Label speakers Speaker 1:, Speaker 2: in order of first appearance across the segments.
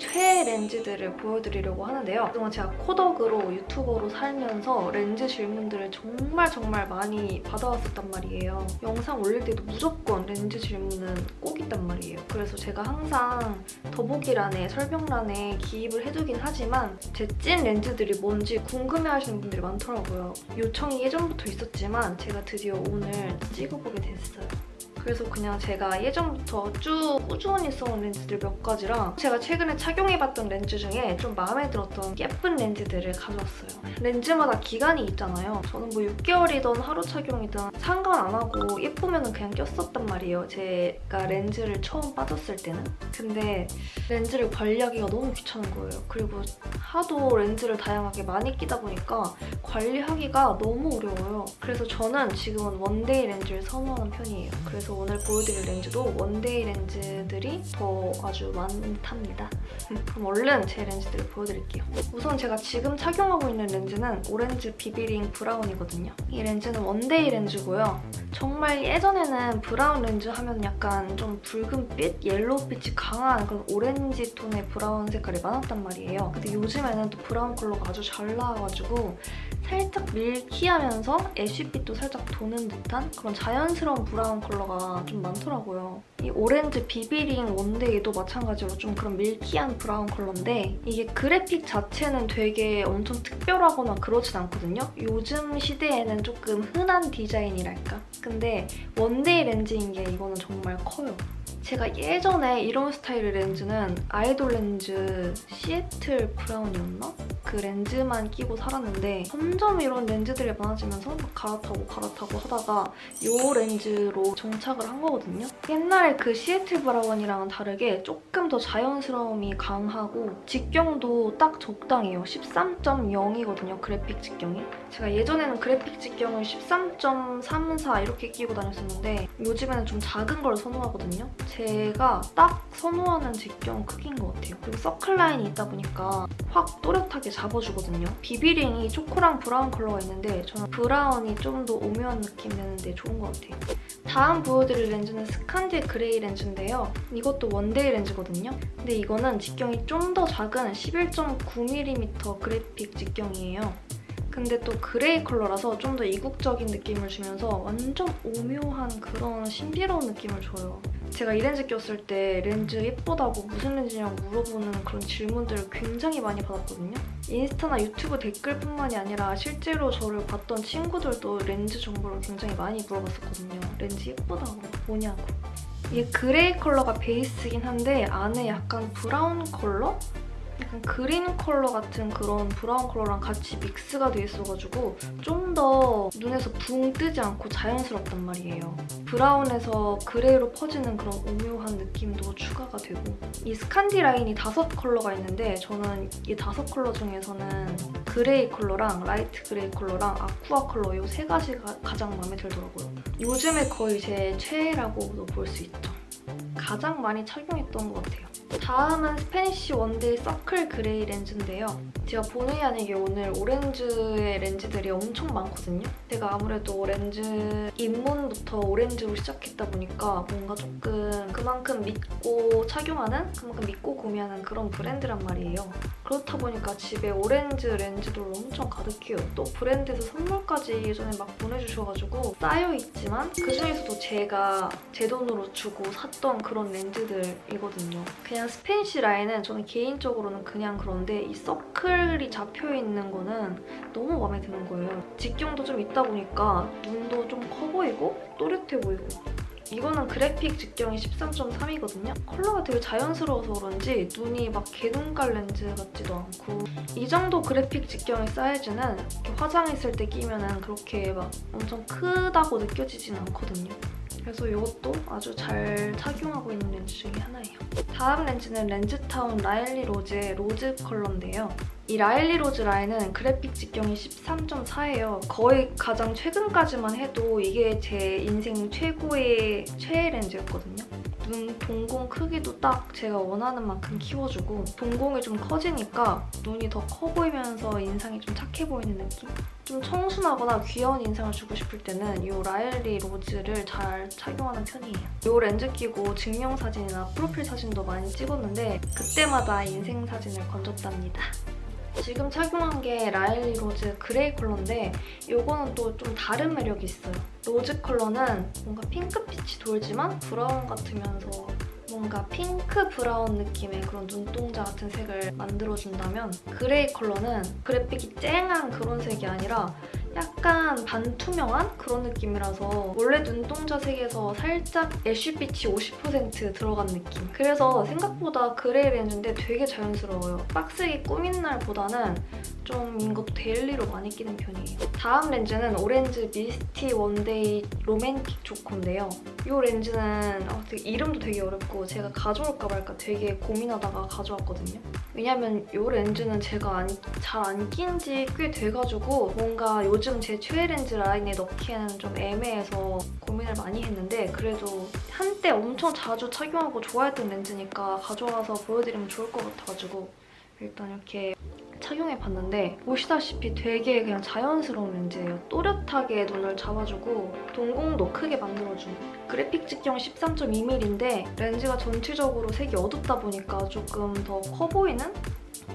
Speaker 1: 최애 렌즈들을 보여드리려고 하는데요. 그동안 제가 코덕으로 유튜버로 살면서 렌즈 질문들을 정말 정말 많이 받아왔었단 말이에요. 영상 올릴 때도 무조건 렌즈 질문은 꼭 있단 말이에요. 그래서 제가 항상 더보기란에 설명란에 기입을 해두긴 하지만 제 찐 렌즈들이 뭔지 궁금해하시는 분들이 많더라고요. 요청이 예전부터 있었지만 제가 드디어 오늘 찍어보게 됐어요. 그래서 그냥 제가 예전부터 쭉 꾸준히 써온 렌즈들 몇 가지랑 제가 최근에 착용해봤던 렌즈 중에 좀 마음에 들었던 예쁜 렌즈들을 가져왔어요. 렌즈마다 기간이 있잖아요. 저는 뭐 6개월이든 하루 착용이든 상관 안 하고 예쁘면 그냥 꼈었단 말이에요. 제가 렌즈를 처음 빠졌을 때는. 근데 렌즈를 관리하기가 너무 귀찮은 거예요. 그리고 하도 렌즈를 다양하게 많이 끼다 보니까 관리하기가 너무 어려워요. 그래서 저는 지금은 one-day 렌즈를 선호하는 편이에요. 그래서 오늘 보여드릴 렌즈도 one-day 렌즈들이 더 아주 많답니다. 그럼 얼른 제 렌즈들을 보여드릴게요. 우선 제가 지금 착용하고 있는 렌즈는 오렌즈 비비링 brown이거든요. 이 렌즈는 one-day 렌즈고요. 정말 예전에는 brown 렌즈 하면 약간 좀 붉은빛, yellow빛이 강한 그런 오렌지 톤의 brown 색깔이 많았단 말이에요. 근데 요즘에는 또 brown 컬러가 아주 잘 나와가지고 살짝 milky하면서 ash빛도 살짝 도는 듯한 그런 자연스러운 brown 컬러가 좀 많더라고요. 이 오렌즈 비비링 one-day도 마찬가지로 좀 그런 milky한 brown 컬러인데 이게 그래픽 자체는 되게 엄청 특별하거나 그러진 않거든요. 요즘 시대에는 조금 흔한 디자인이랄까? 근데 one-day 렌즈인 게 이거는 정말 커요. 제가 예전에 이런 스타일의 렌즈는 아이돌 렌즈 시애틀 brown이었나? 그 렌즈만 끼고 살았는데 점점 이런 렌즈들이 많아지면서 막 갈아타고 갈아타고 하다가 이 렌즈로 정착을 한 거거든요. 옛날에 그 시애틀 brown이랑은 다르게 조금 더 자연스러움이 강하고 직경도 딱 적당해요. 13.0이거든요, 그래픽 직경이. 제가 예전에는 그래픽 직경을 13.34 이렇게 끼고 다녔었는데 요즘에는 좀 작은 걸 선호하거든요. 제가 딱 선호하는 직경 크기인 것 같아요. 그리고 서클 라인이 있다 보니까 확 또렷하게 잡아주거든요. 비비링이 초코랑 brown 컬러가 있는데 저는 brown이 좀 더 오묘한 느낌 내는데 좋은 것 같아요. 다음 보여드릴 렌즈는 스칸디 gray 렌즈인데요. 이것도 one-day 렌즈거든요. 근데 이거는 직경이 좀 더 작은 11.9mm 그래픽 직경이에요. 근데 또 gray 컬러라서 좀 더 이국적인 느낌을 주면서 완전 오묘한 그런 신비로운 느낌을 줘요. 제가 이 렌즈 꼈을 때 렌즈 예쁘다고 무슨 렌즈냐고 물어보는 그런 질문들을 굉장히 많이 받았거든요. 인스타나 유튜브 댓글뿐만이 아니라 실제로 저를 봤던 친구들도 렌즈 정보를 굉장히 많이 물어봤었거든요. 렌즈 예쁘다고 뭐냐고. 이게 gray 컬러가 베이스긴 한데 안에 약간 brown 컬러? 약간 green 컬러 같은 그런 brown 컬러랑 같이 믹스가 돼 있어가지고 좀 더 눈에서 붕 뜨지 않고 자연스럽단 말이에요. brown에서 gray로 퍼지는 그런 오묘한 느낌도 추가가 되고 이 스칸디 라인이 다섯 컬러가 있는데 저는 이 다섯 컬러 중에서는 gray 컬러랑 light gray 컬러랑 aqua 컬러 이 세 가지가 가장 마음에 들더라고요. 요즘에 거의 제 최애라고도 볼 수 있죠. 가장 많이 착용했던 것 같아요. 다음은 Spanish one-day 서클 gray 렌즈인데요. 제가 본의 아니게 오늘 오렌즈의 렌즈들이 엄청 많거든요. 제가 아무래도 렌즈 입문부터 오렌즈로 시작했다 보니까 뭔가 조금 그만큼 믿고 착용하는, 그만큼 믿고 구매하는 그런 브랜드란 말이에요. 그렇다 보니까 집에 오렌즈 렌즈들로 엄청 가득해요. 또 브랜드에서 선물까지 예전에 막 보내주셔가지고 쌓여있지만 그중에서도 제가 제 돈으로 주고 샀던 그런 렌즈들이거든요. 그냥 Spanish 라인은 저는 개인적으로는 그냥 그런데 이 서클이 잡혀있는 거는 너무 마음에 드는 거예요. 직경도 좀 있다 보니까 눈도 좀 커 보이고 또렷해 보이고 이거는 그래픽 직경이 13.3이거든요. 컬러가 되게 자연스러워서 그런지 눈이 막 개눈깔 렌즈 같지도 않고 이 정도 그래픽 직경의 사이즈는 화장 했을 때 끼면 은 그렇게 막 엄청 크다고 느껴지진 않거든요. 그래서 이것도 아주 잘 착용하고 있는 렌즈 중에 하나예요. 다음 렌즈는 렌즈타운 라일리 로즈의 로즈 컬러인데요. 이 라일리 로즈 라인은 그래픽 직경이 13.4예요. 거의 가장 최근까지만 해도 이게 제 인생 최고의 최애 렌즈였거든요. 눈 동공 크기도 딱 제가 원하는 만큼 키워주고 동공이 좀 커지니까 눈이 더 커 보이면서 인상이 좀 착해 보이는 느낌? 좀 청순하거나 귀여운 인상을 주고 싶을 때는 이 라일리 로즈를 잘 착용하는 편이에요. 이 렌즈 끼고 증명사진이나 프로필 사진도 많이 찍었는데 그때마다 인생 사진을 건졌답니다. 지금 착용한 게 라일리 로즈 그레이 컬러인데 이거는 또 좀 다른 매력이 있어요. 로즈 컬러는 뭔가 핑크빛이 돌지만 브라운 같으면서 뭔가 핑크 브라운 느낌의 그런 눈동자 같은 색을 만들어준다면 그레이 컬러는 그래픽이 쨍한 그런 색이 아니라 약간 반투명한 그런 느낌이라서 원래 눈동자 색에서 살짝 ash빛이 50% 들어간 느낌. 그래서 생각보다 그레이 렌즈인데 되게 자연스러워요. 빡세게 꾸민 날보다는 좀 이것도 daily로 많이 끼는 편이에요. 다음 렌즈는 오렌즈 미스티 one-day 로맨틱 초코인데요. 이 렌즈는 어, 되게 이름도 되게 어렵고 제가 가져올까 말까 되게 고민하다가 가져왔거든요. 왜냐면 이 렌즈는 제가 잘 안 낀 지 꽤 돼가지고 뭔가 요즘 제 최애 렌즈 라인에 넣기에는 좀 애매해서 고민을 많이 했는데 그래도 한때 엄청 자주 착용하고 좋아했던 렌즈니까 가져와서 보여드리면 좋을 것 같아가지고 일단 이렇게 착용해봤는데 보시다시피 되게 그냥 자연스러운 렌즈예요. 또렷하게 눈을 잡아주고 동공도 크게 만들어주는 그래픽 직경 13.2mm인데 렌즈가 전체적으로 색이 어둡다 보니까 조금 더 커 보이는?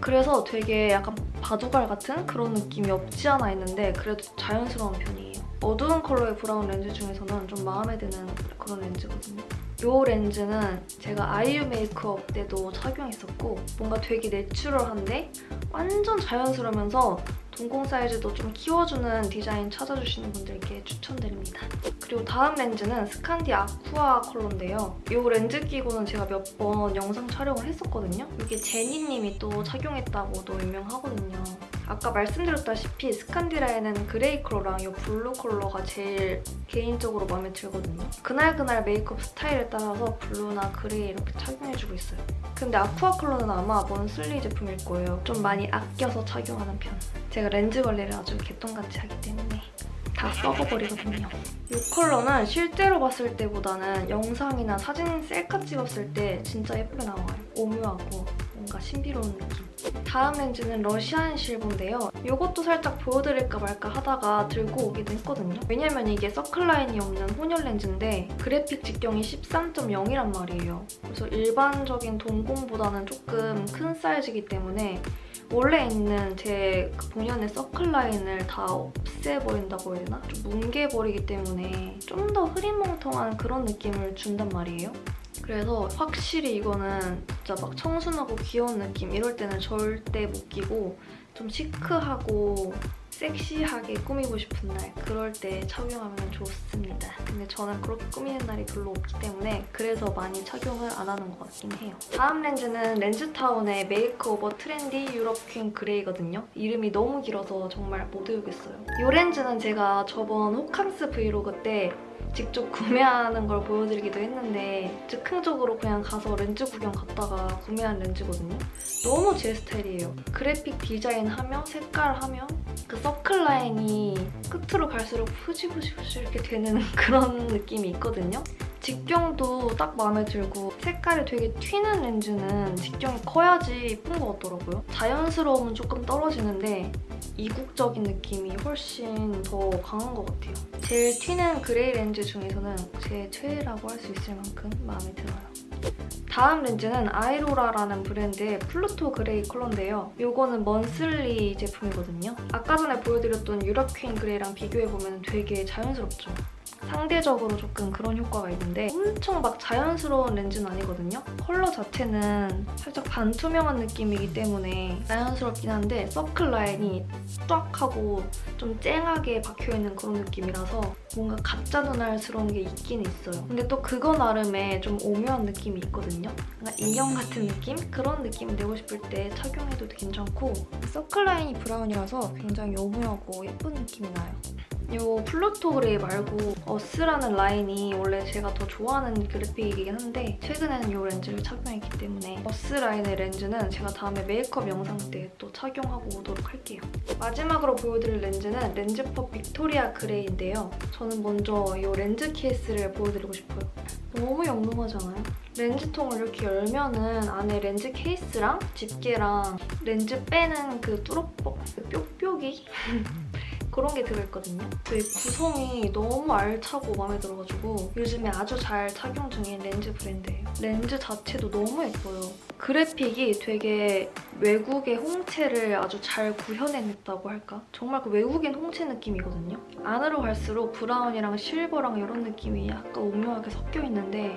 Speaker 1: 그래서 되게 약간 바둑알 같은 그런 느낌이 없지 않아 있는데 그래도 자연스러운 편이에요. 어두운 컬러의 브라운 렌즈 중에서는 좀 마음에 드는 그런 렌즈거든요. 이 렌즈는 제가 아이유 메이크업 때도 착용했었고 뭔가 되게 내추럴한데 완전 자연스러우면서 동공 사이즈도 좀 키워주는 디자인 찾아주시는 분들께 추천드립니다. 그리고 다음 렌즈는 스칸디 아쿠아 컬러인데요. 이 렌즈 끼고는 제가 몇 번 영상 촬영을 했었거든요. 이게 제니님이 또 착용했다고도 유명하거든요. 아까 말씀드렸다시피 스칸디 라인에는 그레이 컬러랑 이 블루 컬러가 제일 개인적으로 마음에 들거든요. 그날그날 메이크업 스타일에 따라서 블루나 그레이 이렇게 착용해주고 있어요. 근데 아쿠아 컬러는 아마 먼슬리 제품일 거예요. 좀 많이 아껴서 착용하는 편. 제가 렌즈 관리를 아주 개똥같이 하기 때문에 다 썩어버리거든요. 이 컬러는 실제로 봤을 때보다는 영상이나 사진 셀카 찍었을 때 진짜 예쁘게 나와요. 오묘하고 뭔가 신비로운 느낌. 다음 렌즈는 러시안 실버인데요. 이것도 살짝 보여드릴까 말까 하다가 들고 오기도 했거든요. 왜냐면 이게 서클라인이 없는 혼혈 렌즈인데 그래픽 직경이 13.0이란 말이에요. 그래서 일반적인 동공보다는 조금 큰 사이즈이기 때문에 원래 있는 제 그 본연의 서클라인을 다 없애버린다고 해야 되나? 좀 뭉개버리기 때문에 좀 더 흐리멍텅한 그런 느낌을 준단 말이에요. 그래서 확실히 이거는 진짜 막 청순하고 귀여운 느낌 이럴 때는 절대 못 끼고 좀 시크하고 섹시하게 꾸미고 싶은 날 그럴 때 착용하면 좋습니다. 근데 저는 그렇게 꾸미는 날이 별로 없기 때문에 그래서 많이 착용을 안 하는 것 같긴 해요. 다음 렌즈는 렌즈타운의 메이크오버 트렌디 유럽 퀸 그레이거든요. 이름이 너무 길어서 정말 못 외우겠어요. 이 렌즈는 제가 저번 호캉스 브이로그 때 직접 구매하는 걸 보여드리기도 했는데 즉흥적으로 그냥 가서 렌즈 구경 갔다가 구매한 렌즈거든요. 너무 제 스타일이에요. 그래픽 디자인 하면 색깔 하면 그 서클 라인이 끝으로 갈수록 후지후지후지 이렇게 되는 그런 느낌이 있거든요. 직경도 딱 마음에 들고 색깔이 되게 튀는 렌즈는 직경이 커야지 예쁜 것 같더라고요. 자연스러움은 조금 떨어지는데 이국적인 느낌이 훨씬 더 강한 것 같아요. 제일 튀는 그레이 렌즈 중에서는 제 최애라고 할 수 있을 만큼 마음에 들어요. 다음 렌즈는 아이로라라는 브랜드의 플루토 그레이 컬러인데요. 이거는 monthly 제품이거든요. 아까 전에 보여드렸던 유럽 퀸 그레이랑 비교해보면 되게 자연스럽죠? 상대적으로 조금 그런 효과가 있는데 엄청 막 자연스러운 렌즈는 아니거든요. 컬러 자체는 살짝 반투명한 느낌이기 때문에 자연스럽긴 한데 서클 라인이 쫙 하고 좀 쨍하게 박혀있는 그런 느낌이라서 뭔가 가짜 눈알스러운 게 있긴 있어요. 근데 또 그거 나름의 좀 오묘한 느낌이 있거든요. 뭔가 인형 같은 느낌? 그런 느낌 내고 싶을 때 착용해도 괜찮고 서클 라인이 브라운이라서 굉장히 오묘하고 예쁜 느낌이 나요. 이 플루토 그레이 말고 어스라는 라인이 원래 제가 더 좋아하는 그래픽이긴 한데 최근에는 이 렌즈를 착용했기 때문에 어스 라인의 렌즈는 제가 다음에 메이크업 영상 때 또 착용하고 오도록 할게요. 마지막으로 보여드릴 렌즈는 렌즈퍼 빅토리아 그레이인데요. 저는 먼저 이 렌즈 케이스를 보여드리고 싶어요. 너무 영롱하지 않아요? 렌즈통을 이렇게 열면은 안에 렌즈 케이스랑 집게랑 렌즈 빼는 그 뚫어뻥, 그 뾱뾱이? 그런 게 들어있거든요. 그 구성이 너무 알차고 마음에 들어가지고 요즘에 아주 잘 착용 중인 렌즈 브랜드예요. 렌즈 자체도 너무 예뻐요. 그래픽이 되게 외국의 홍채를 아주 잘 구현해냈다고 할까? 정말 그 외국인 홍채 느낌이거든요. 안으로 갈수록 브라운이랑 실버랑 이런 느낌이 약간 오묘하게 섞여 있는데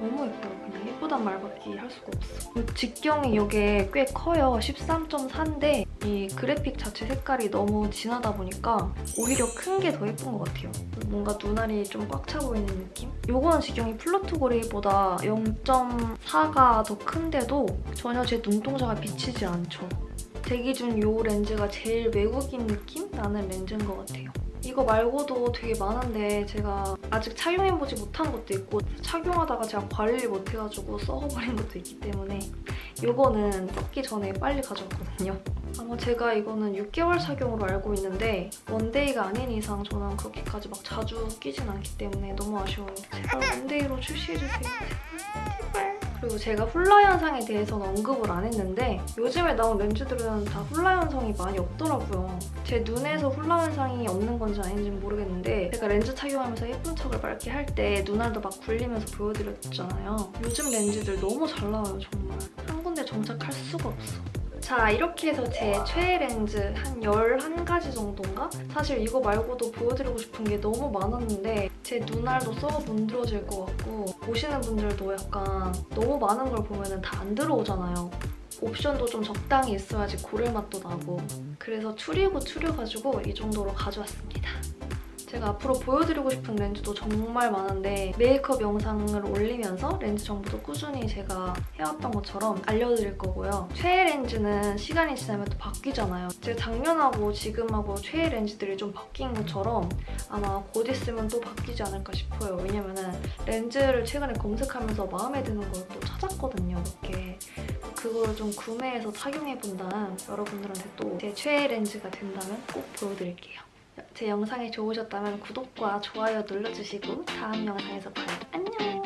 Speaker 1: 너무 예뻐요. 그냥 예쁘단 말밖에 할 수가 없어. 그 직경이 이게 꽤 커요. 13.4인데 이 그래픽 자체 색깔이 너무 진하다 보니까 오히려 큰 게 더 예쁜 것 같아요. 뭔가 눈알이 좀 꽉 차 보이는 느낌? 요거는 직경이 플루토 그레이보다 0.4가 더 큰데도 전혀 제 눈동자가 비치지 않죠. 제 기준 이 렌즈가 제일 외국인 느낌 나는 렌즈인 것 같아요. 이거 말고도 되게 많은데 제가 아직 착용해보지 못한 것도 있고 착용하다가 제가 관리를 못해가지고 썩어버린 것도 있기 때문에 이거는 썩기 전에 빨리 가져왔거든요. 아마 제가 이거는 6개월 착용으로 알고 있는데 one day가 아닌 이상 저는 그렇게까지 막 자주 끼진 않기 때문에 너무 아쉬워요. 제발 one day로 출시해주세요. 그리고 제가 훌라 현상에 대해서는 언급을 안 했는데 요즘에 나온 렌즈들은 다 훌라 현상이 많이 없더라고요. 제 눈에서 훌라 현상이 없는 건지 아닌지는 모르겠는데 제가 렌즈 착용하면서 예쁜 척을 맑게 할 때 눈알도 막 굴리면서 보여드렸잖아요. 요즘 렌즈들 너무 잘 나와요, 정말. 한 군데 정착할 수가 없어. 자 이렇게 해서 제 최애 렌즈 한 11가지 정도인가? 사실 이거 말고도 보여드리고 싶은 게 너무 많았는데 제 눈알도 썩어 문드러질 것 같고 보시는 분들도 약간 너무 많은 걸 보면 다 안 들어오잖아요. 옵션도 좀 적당히 있어야지 고를 맛도 나고 그래서 추리고 추려가지고 이 정도로 가져왔습니다. 제가 앞으로 보여드리고 싶은 렌즈도 정말 많은데 메이크업 영상을 올리면서 렌즈 정보도 꾸준히 제가 해왔던 것처럼 알려드릴 거고요. 최애 렌즈는 시간이 지나면 또 바뀌잖아요. 제가 작년하고 지금하고 최애 렌즈들이 좀 바뀐 것처럼 아마 곧 있으면 또 바뀌지 않을까 싶어요. 왜냐면 렌즈를 최근에 검색하면서 마음에 드는 걸 또 찾았거든요, 몇 개. 그걸 좀 구매해서 착용해본다는 여러분들한테 또 제 최애 렌즈가 된다면 꼭 보여드릴게요. 제 영상이 좋으셨다면 구독과 좋아요 눌러주시고 다음 영상에서 봐요. 안녕!